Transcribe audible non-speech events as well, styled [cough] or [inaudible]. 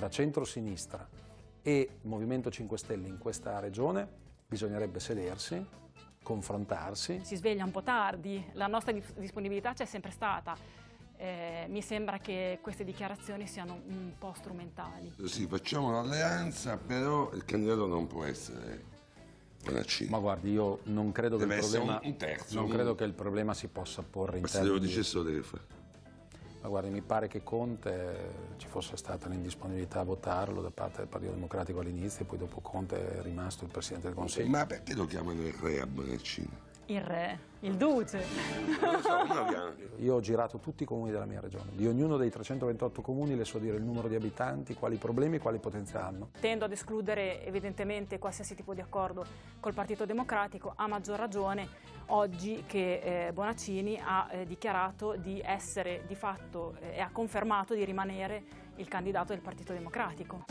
tra centro-sinistra e Movimento 5 Stelle in questa regione, bisognerebbe sedersi, confrontarsi. Si sveglia un po' tardi, la nostra dis- disponibilità c'è sempre stata. Eh, mi sembra che queste dichiarazioni siano un po' strumentali. Sì, facciamo l'alleanza, però il candidato non può essere Bonaccini. Ma guardi, io non credo, che il, problema, un- terzo, non un- credo che il problema si possa porre in Ma se lo termini... dicesse lo deve fare. Ma guardi, mi pare che Conte ci fosse stata l'indisponibilità a votarlo da parte del Partito Democratico all'inizio e poi dopo Conte è rimasto il Presidente del Consiglio. Ma perché lo chiamano il re a Bonaccini? Il re, il duce. Non lo so, uno chiama- [laughs] Io ho girato tutti i comuni della mia regione, di ognuno dei 328 comuni le so dire il numero di abitanti, quali problemi e quali potenziali hanno. Tendo ad escludere evidentemente qualsiasi tipo di accordo col Partito Democratico, a maggior ragione oggi che eh, Bonaccini ha eh, dichiarato di essere di fatto eh, e ha confermato di rimanere il candidato del Partito Democratico.